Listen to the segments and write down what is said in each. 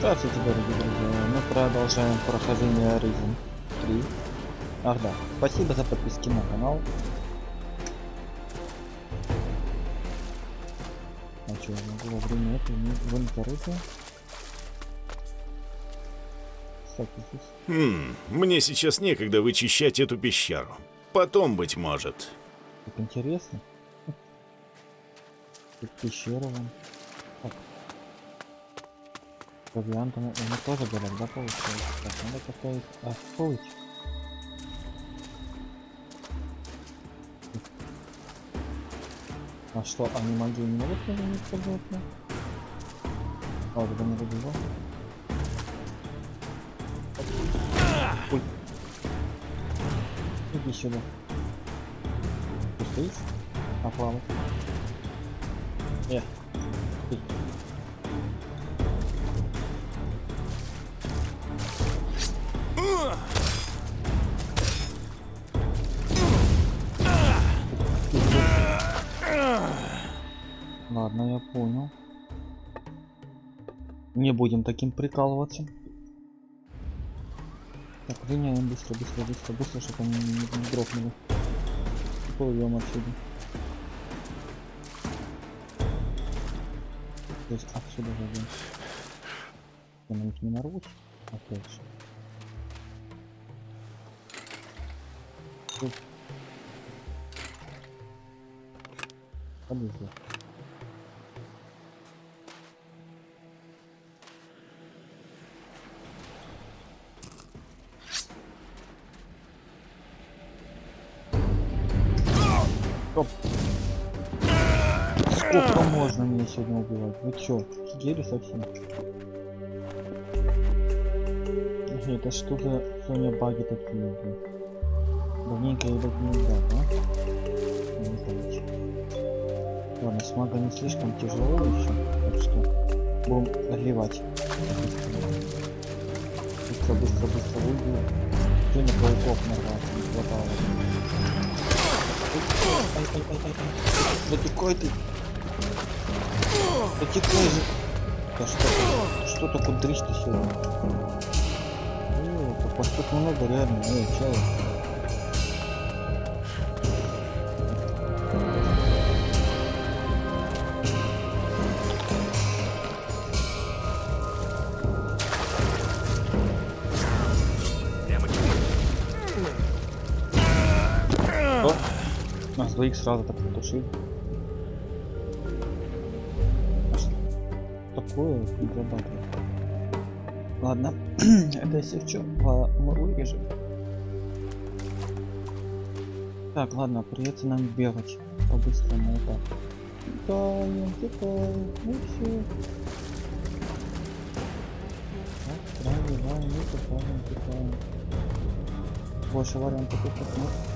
Здравствуйте, дорогие друзья. Мы продолжаем прохождение Risen 3. Ах да, спасибо за подписки на канал. А что, могу во время этого не здесь... Хм, мне сейчас некогда вычищать эту пещеру. Потом, быть может. Так интересно. Тут пещера вон. Провиантом у них тоже горят, да, получается? Так, надо поставить... Стойте. А что, они магию не могут тоже не использовать? А, тогда не выбивал. Ой. Иди сюда. Ты стоишь? А плавать? Э. Не будем таким прикалываться. Так, гоняем быстро, быстро, быстро, быстро, чтобы они не, не, не дропнули. И плывем отсюда. То есть отсюда. Я на них не нарвусь. Опять же. Тут. Подожди. Стоп. Сколько можно меня сегодня убивать? Вы чё, офигели совсем? Это что за сегодня баги такие? Давненько я так не играл, да? Не знаю. Ладно, с мага не слишком тяжело еще, так что будем отливать. Быстро, быстро, быстро выйду. Сегодня пауков нарвался, не хватало. Ай, ай, ай, ай, ай. Да текай ты. Да текай же. Да что ты? Что такое дрищ ты сегодня? О, тут много реально. Эй, чай. Двоих сразу так потушили. А что Такое необратно. Ладно, это если в чем, мы вырежем. Так, ладно, придется нам бегать по-быстрому вот так. Тикаем, тикаем, ну все. И тикаем, тикаем. Больше вариантов тут нет.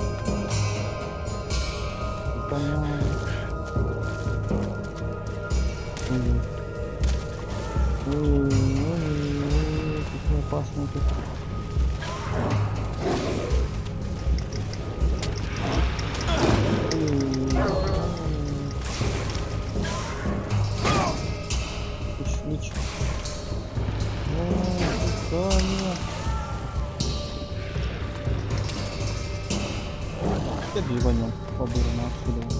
Пошла вон. Понимаю. Мгм. Ой, ой, Какой опасный тут. ливанем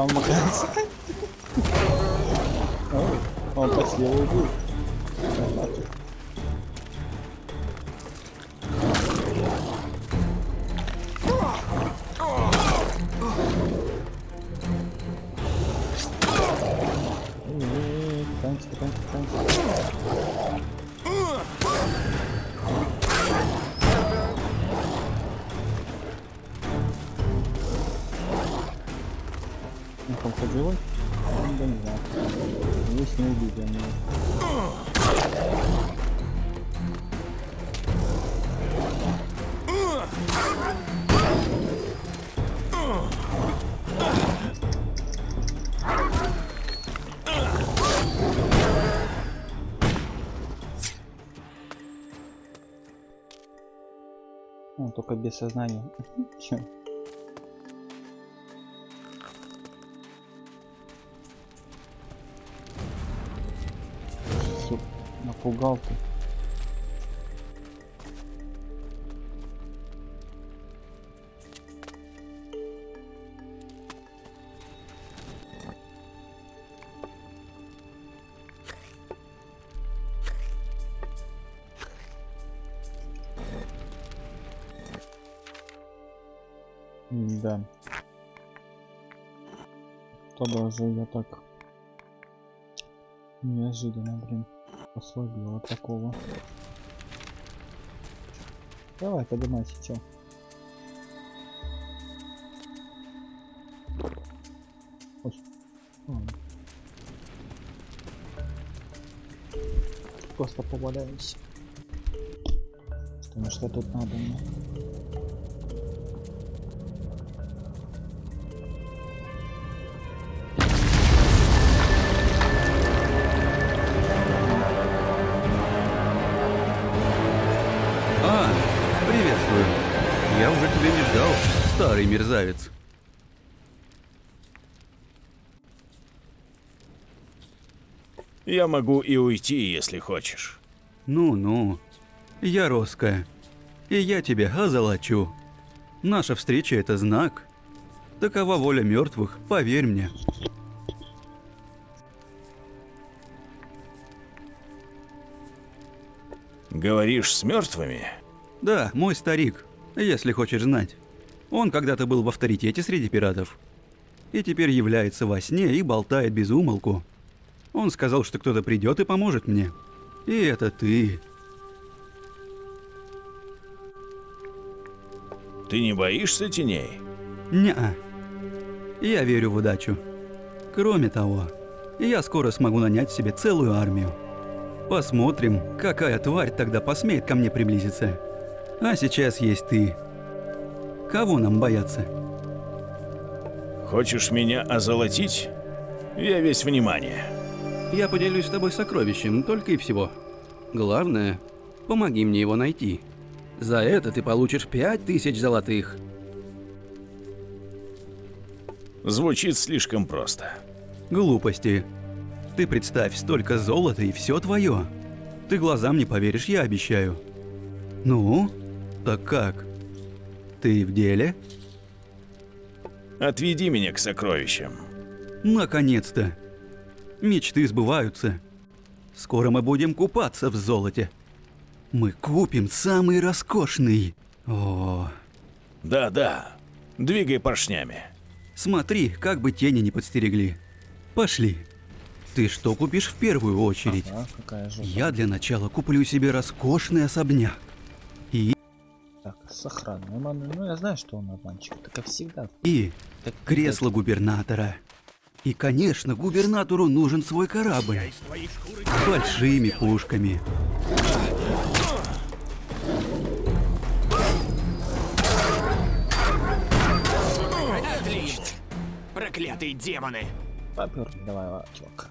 Пытаемся, пока он макается. Ой, Он почти его убил. Красавчик. Эй, Пытаемся, Ну, Да не знаю. Здесь не убили они. Ну, только без сознания. Чё? Напугал ты. Да. То даже я так неожиданно, блин, ослабел такого. Давай. Ой. Ладно. Просто поваляюсь. Потому что тут надо мне. Мерзавец. Я могу и уйти, если хочешь. Ну-ну, я Роска, и я тебя озолочу. Наша встреча — это знак. Такова воля мертвых, поверь мне. Говоришь с мертвыми? Да, мой старик, если хочешь знать. Он когда-то был в авторитете среди пиратов. И теперь является во сне и болтает без умолку. Он сказал, что кто-то придет и поможет мне. И это ты. Ты не боишься теней? Неа. Я верю в удачу. Кроме того, я скоро смогу нанять себе целую армию. Посмотрим, какая тварь тогда посмеет ко мне приблизиться. А сейчас есть ты. Кого нам бояться? Хочешь меня озолотить? Я весь внимание. Я поделюсь с тобой сокровищем, только и всего. Главное, помоги мне его найти. За это ты получишь пять тысяч золотых. Звучит слишком просто. Глупости. Ты представь, столько золота и все твое. Ты глазам не поверишь, я обещаю. Ну, так как? Ты в деле? Отведи меня к сокровищам. Наконец-то! Мечты сбываются. Скоро мы будем купаться в золоте. Мы купим самый роскошный. О, Да-да. Двигай поршнями. смотри, как бы тени не подстерегли. Пошли. Ты что купишь в первую очередь? Ага. Я для начала куплю себе роскошный особняк. Так, с охраной. Ну, я знаю, что он обманчик, так как всегда. И так, кресло так... губернатора. И, конечно, губернатору нужен свой корабль. С большими пушками. Отлично. Проклятые демоны. Поперли, давай, чувак.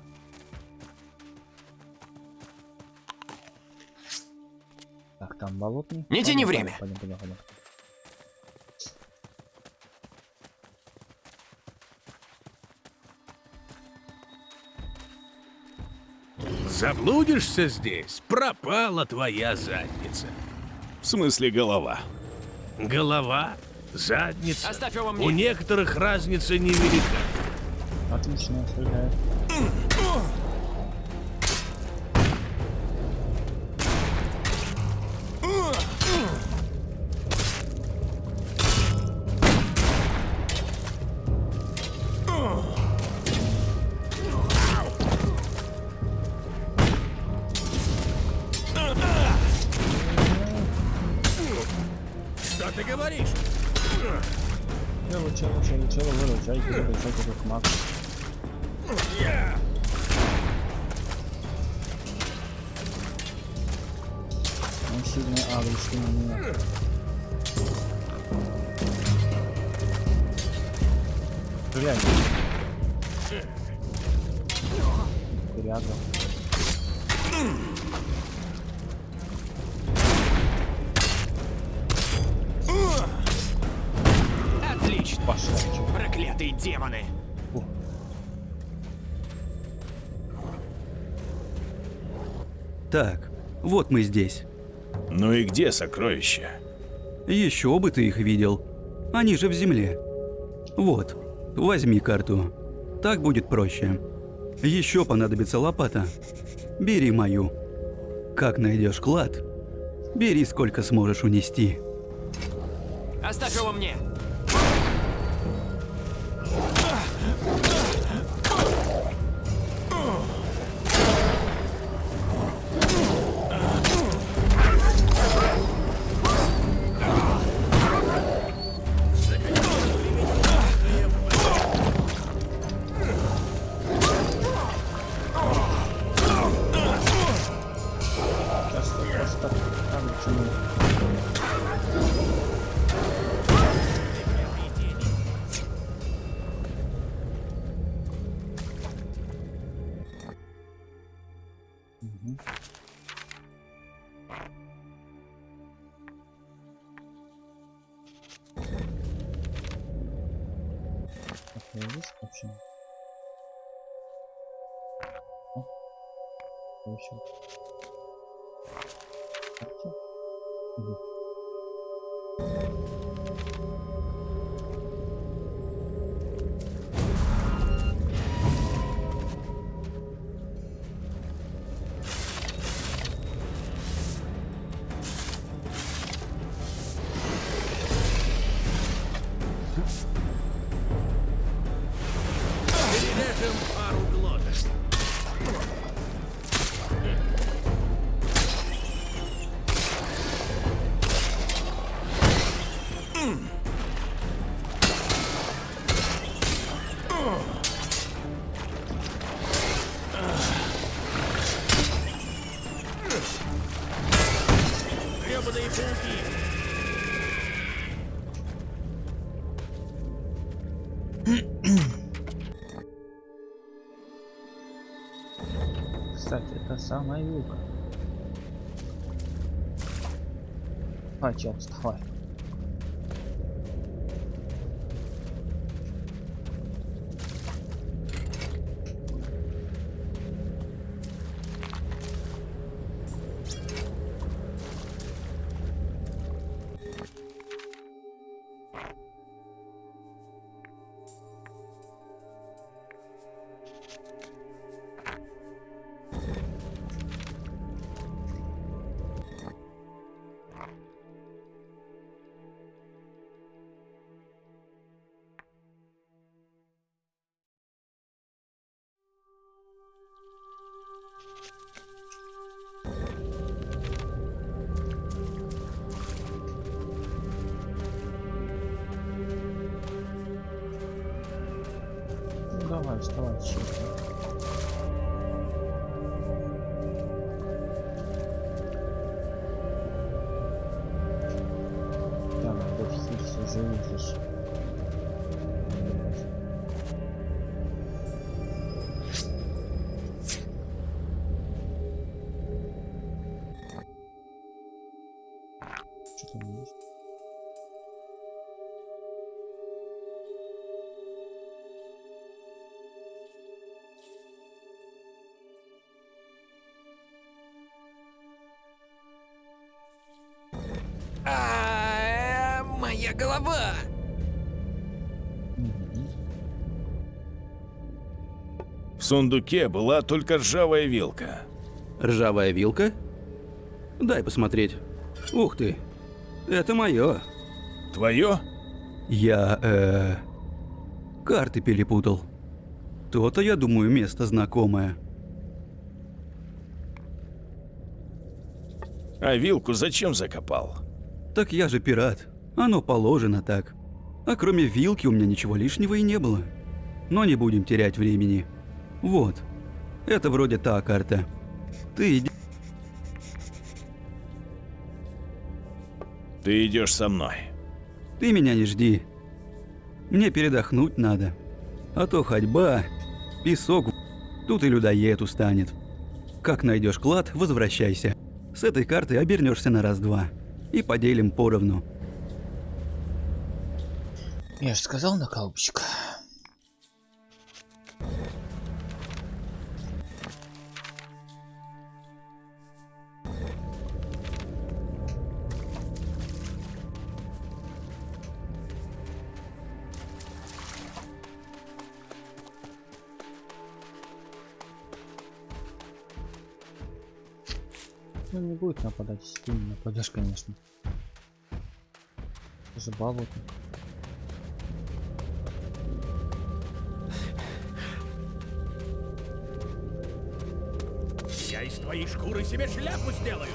Так, там болотный. Не тяни время. Пойдем, пойдем, пойдем. Заблудишься здесь, пропала твоя задница. В смысле голова. Голова, задница. Оставь его У мне! некоторых разница невелика. Отлично, стреляет. Вот мы здесь. Ну и где сокровища? Еще бы ты их видел. Они же в земле. Вот, возьми карту. Так будет проще. Еще понадобится лопата. Бери мою. Как найдешь клад, бери сколько сможешь унести. Оставь его мне! Самая юга. А, чел, вставай. Ну давай, Моя голова! В сундуке была только ржавая вилка. Ржавая вилка? Дай посмотреть. Ух ты. Это мое. Твое? Я, э... Карты перепутал. То-то, я думаю, место знакомое. А вилку зачем закопал? Так я же пират. Оно положено так. А кроме вилки у меня ничего лишнего и не было. Но не будем терять времени. Вот. Это вроде та карта. Ты иди... Ты идешь со мной. Ты меня не жди. Мне передохнуть надо. А то ходьба, песок, тут и людоед устанет. Как найдешь клад, возвращайся. С этой карты обернешься на раз-два. И поделим поровну. Я же сказал на колбочек. Ну не будет нападать, если ты не нападешь, конечно. Это же. Твоей шкуры себе шляпу сделаю.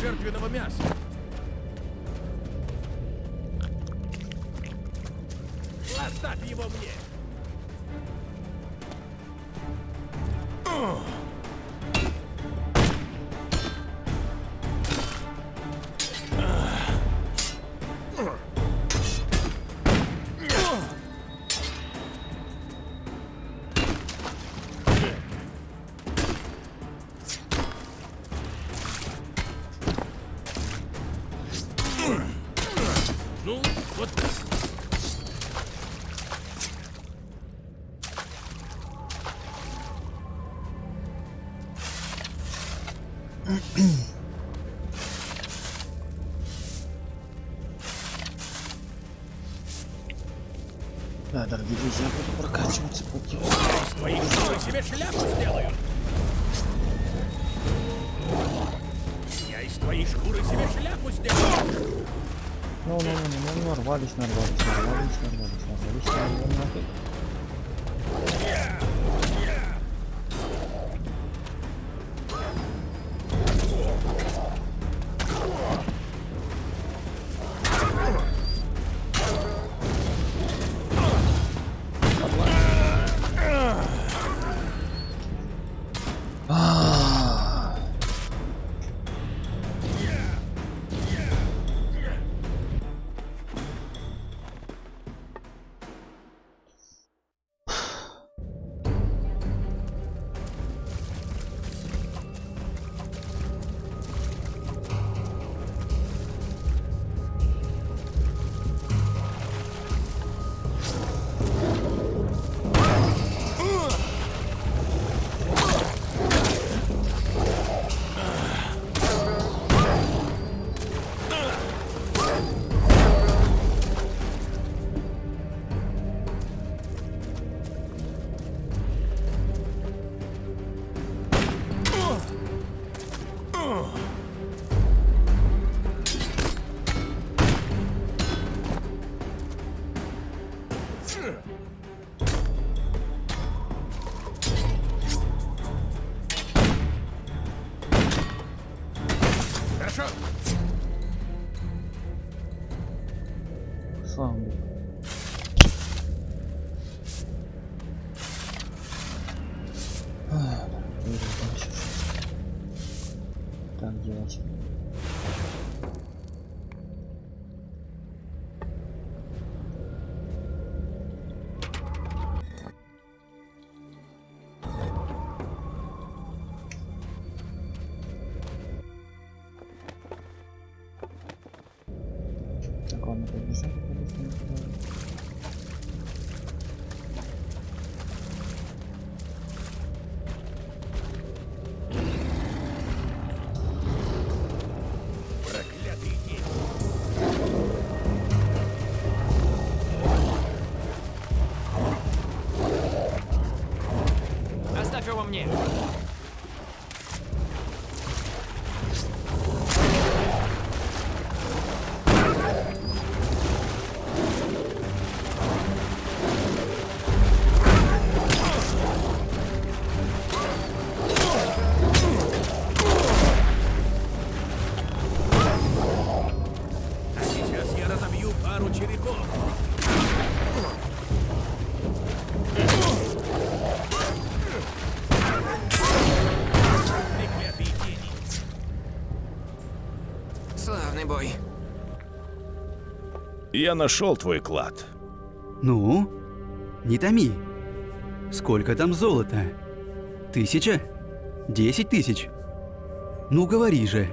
Жертвенного мяса. Оставь его мне. Ah, Так, ладно, побежим, побежим, побежим. Проклятый день. Оставь его мне. Я нашел твой клад. Ну? Не томи. Сколько там золота? Тысяча? Десять тысяч? Ну говори же.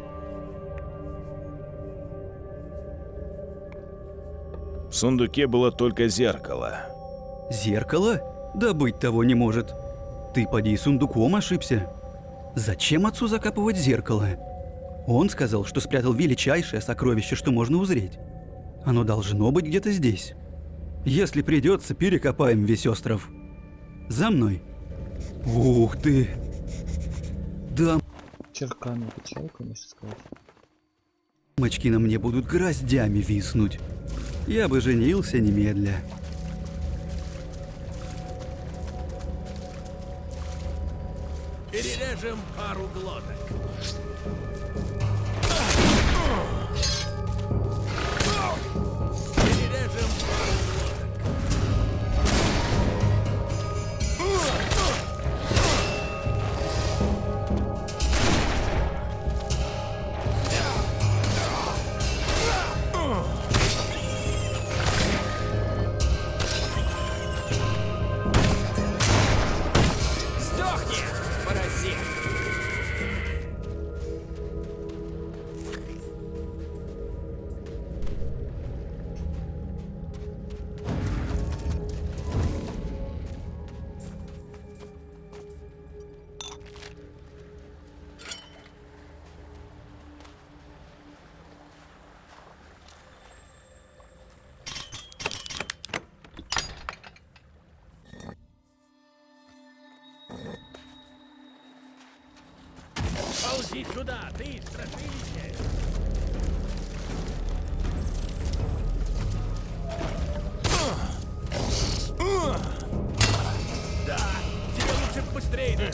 В сундуке было только зеркало. Зеркало? Да быть того не может. Ты поди сундуком ошибся. Зачем отцу закапывать зеркало? Он сказал, что спрятал величайшее сокровище, что можно узреть. Оно должно быть где-то здесь. Если придется, перекопаем весь остров. За мной. Ух ты! Да, Черками качал, конечно, сказать. мочки на мне будут гроздями виснуть. Я бы женился немедля. Перережем пару глоток. Ползи сюда, ты, страшилище! Да, тебе лучше быстрее.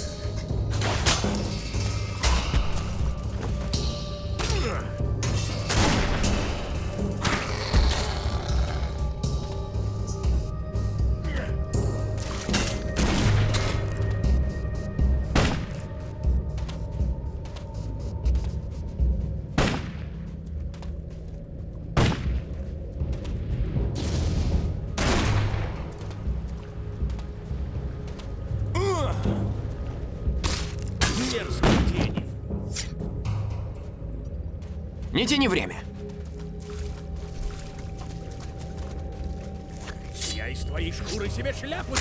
Не время. Я из твоей шкуры себе шляпу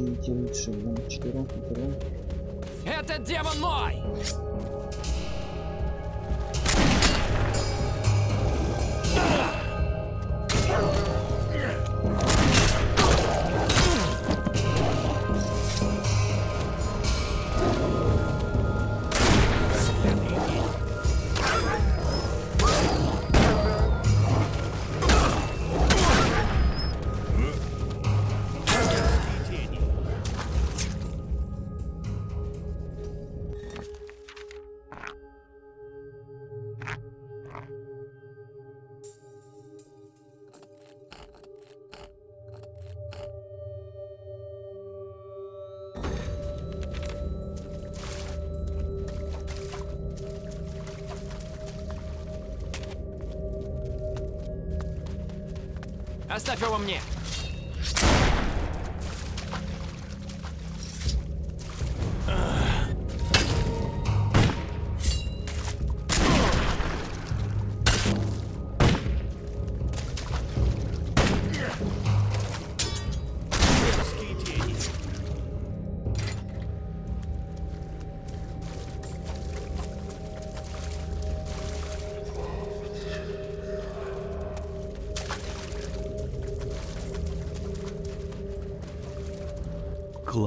идти лучше. Вон, четвером, пятером. Этот демон мой!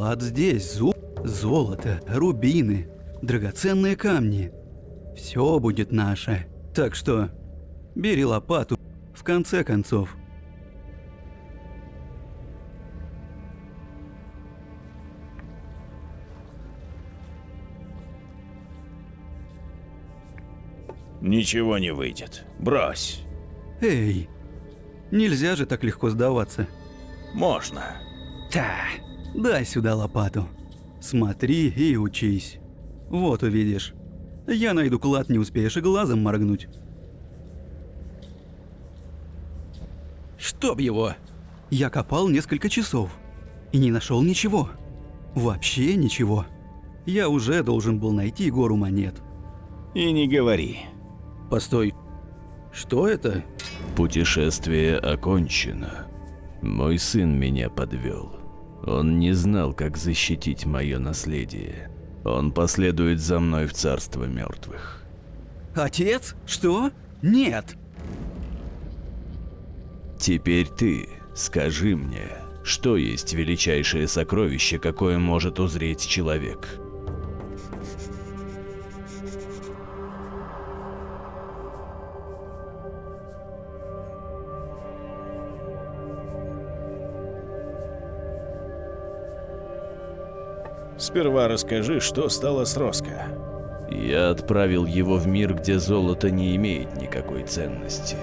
Клад здесь, зуб, золото, рубины, драгоценные камни. Все будет наше. Так что бери лопату. В конце концов. Ничего не выйдет. Брось. Эй, нельзя же так легко сдаваться. Можно. Та, дай сюда лопату. Смотри и учись. Вот увидишь. Я найду клад, не успеешь и глазом моргнуть. Чтоб его! Я копал несколько часов и не нашел ничего. Вообще ничего. Я уже должен был найти гору монет. И не говори. Постой. Что это? Путешествие окончено. Мой сын меня подвел. Он не знал, как защитить мое наследие. Он последует за мной в царство мертвых. Отец? Что? Нет. Теперь ты скажи мне, Что есть величайшее сокровище, какое может узреть человек? Сперва расскажи, что стало с Роско. Я отправил его в мир, где золото не имеет никакой ценности.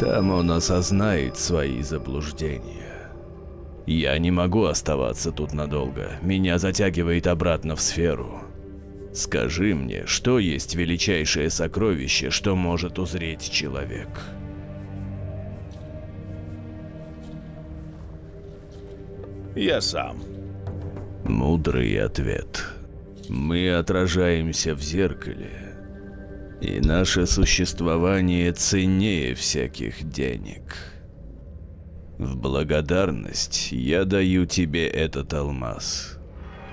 Там он осознает свои заблуждения. Я не могу оставаться тут надолго. Меня затягивает обратно в сферу. Скажи мне, что есть величайшее сокровище, что может узреть человек? Я сам. Мудрый ответ. Мы отражаемся в зеркале, и наше существование ценнее всяких денег. В благодарность я даю тебе этот алмаз.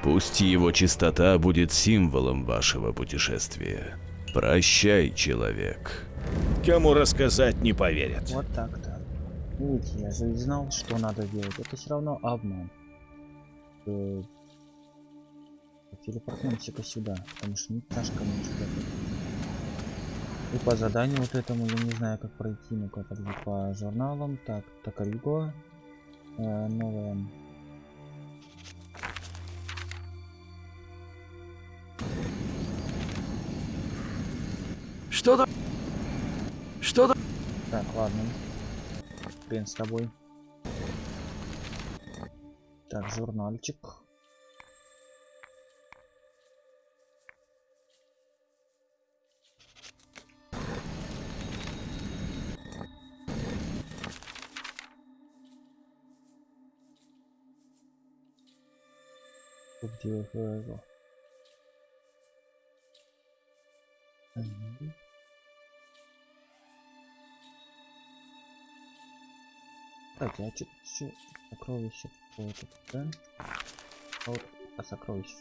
Пусть его чистота будет символом вашего путешествия. Прощай, человек. Кому рассказать не поверят. Вот так-то. Видите, я же знал, что надо делать. Это все равно обман. Телепортнемся-ка сюда, потому что не тяжко мне сюда. И по заданию вот этому я не знаю как пройти, ну-ка подожди, по журналам, так, Токариго, э, новая. Что там? Что там? Так, ладно. Хрен с тобой. Так, журнальчик. Мгм. Так, а что еще сокровище какое-то, да? А вот а сокровище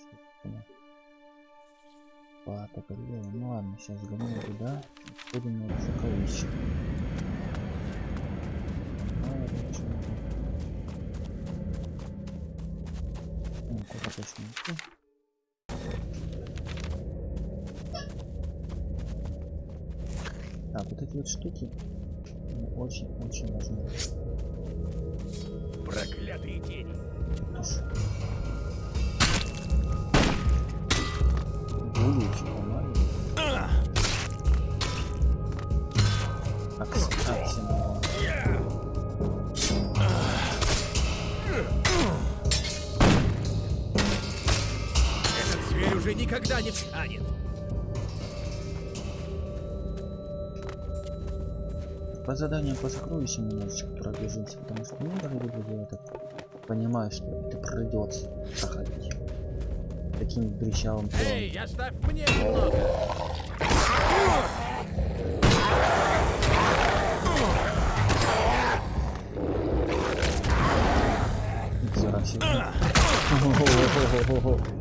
Токарьеву. Ну ладно, сейчас сгоню туда. Будем на сокровище. Идти? Так, вот эти вот штуки очень-очень важны. Проклятые тени. Ты никогда не встанет. По заданию по сокровищам немножечко пробежимся, потому что ну, дорогие друзья, я так понимаю, что это придется проходить. Таким брещавым Эй, телом. оставь мне немного. Нихера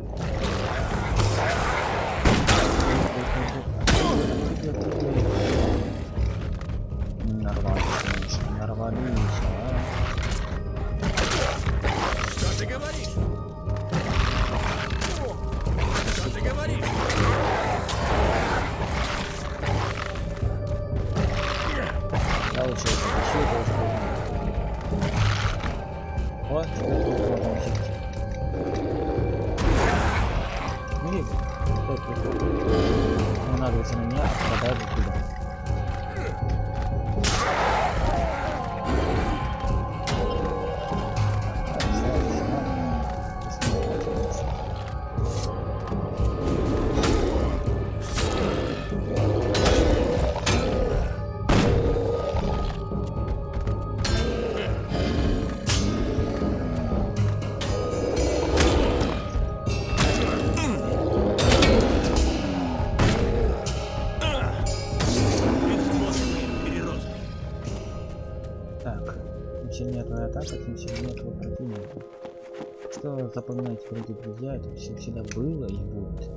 напоминать вроде друзья, это все всегда было и будет.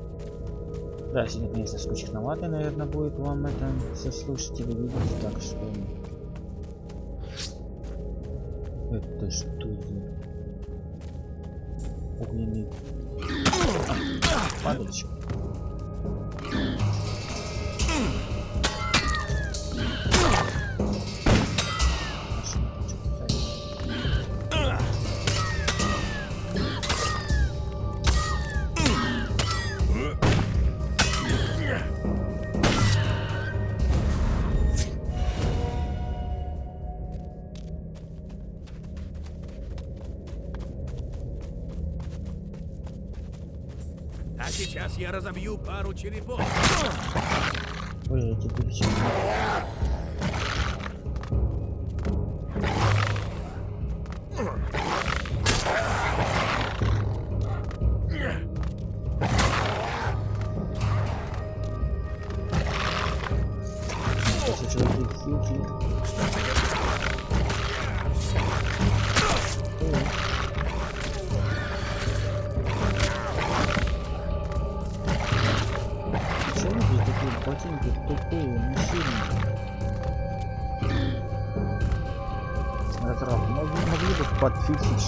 Да, сегодня, конечно, скучновато, наверное, будет вам это все слушать или видеть, так что... Это что за... Огненный... А, падальщик. Разобью пару черепов. Ой, я тебе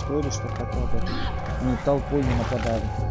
что ли, что хотя бы не толпой не нападали.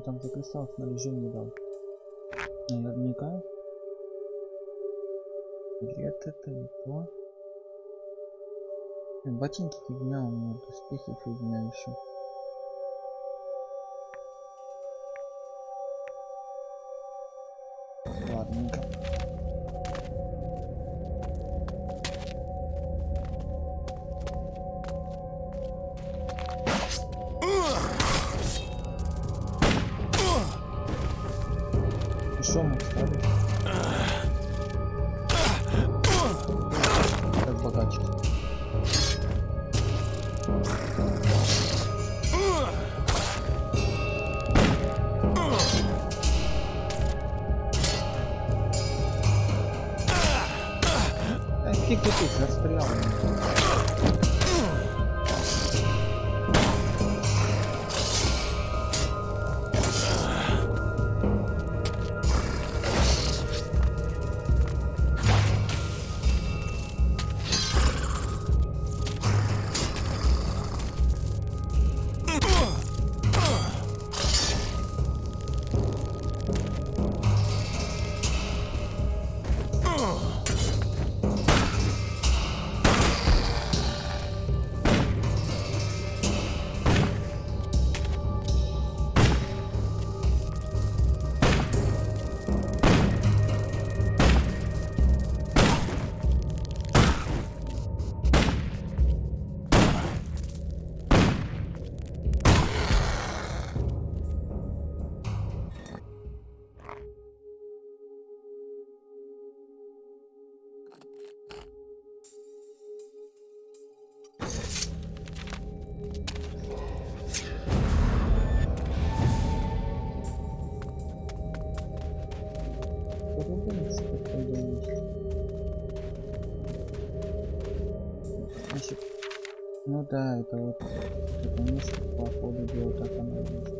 Он там за кристалл снаряжение дал? Наверняка. Лет это не то. Ботинки фигня, у меня доспехи фигня еще. Как богаче. А фиг ты тут застрял. Да, это вот это место по ходу дела так оно и есть.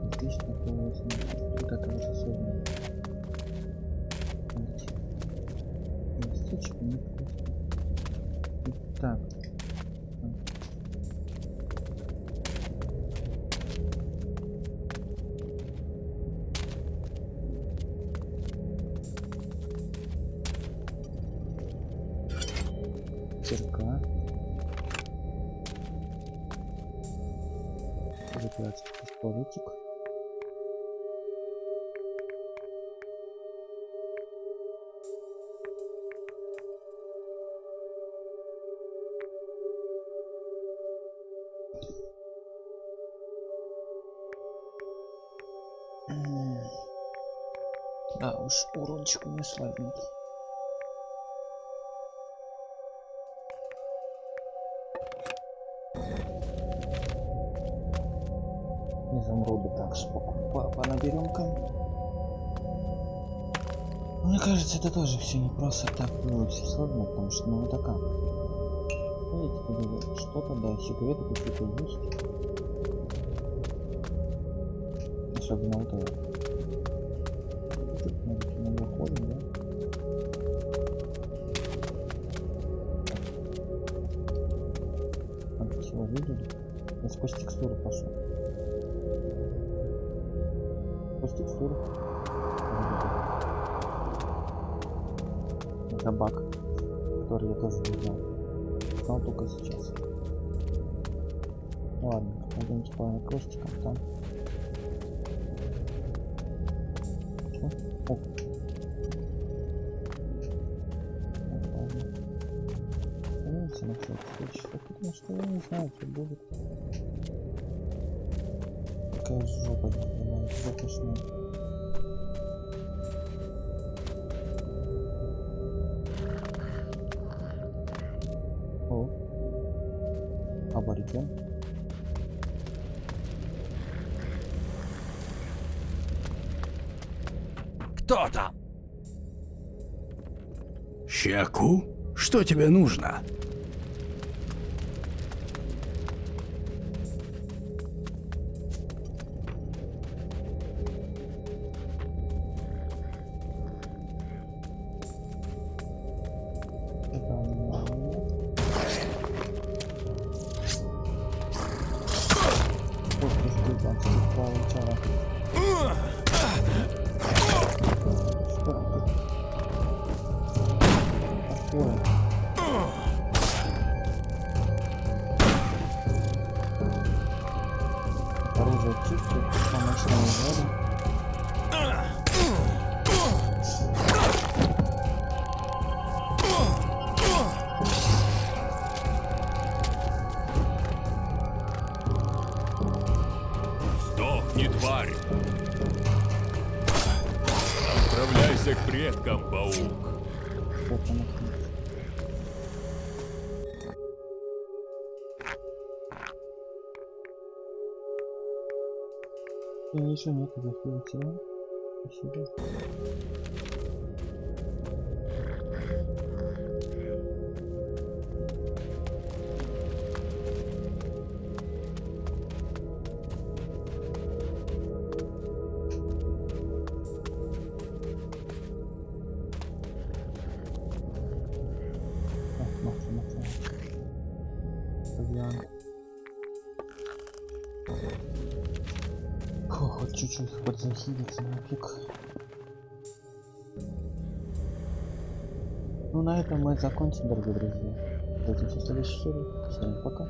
Оно не могло быть. Лично было вот это вот особенно. Местечко невкусно. Так. Кирка. Закрывается пистолетик. Да уж, урончик меня слабенький. Изумруды так спокойно понаберем-ка. Мне кажется, это тоже все не просто так было все сложно, потому что ну? Видите, говорю, что-то, да, секреты какие-то есть. Особенно вот это. Сквозь текстуру пошел. Сквозь текстуру. Это баг, который я тоже не знал. Знал только сейчас. Ладно, пойдемте по крестикам там. Потому что я не знаю, что будет. Какая жопа, не понимаю. О. Абориген. Кто там? Щеку? Что тебе нужно? Ох, ты что там получала. Ничего нет, да? Спасибо. Этом мы закончим, дорогие друзья. В следующей серии. Всем пока.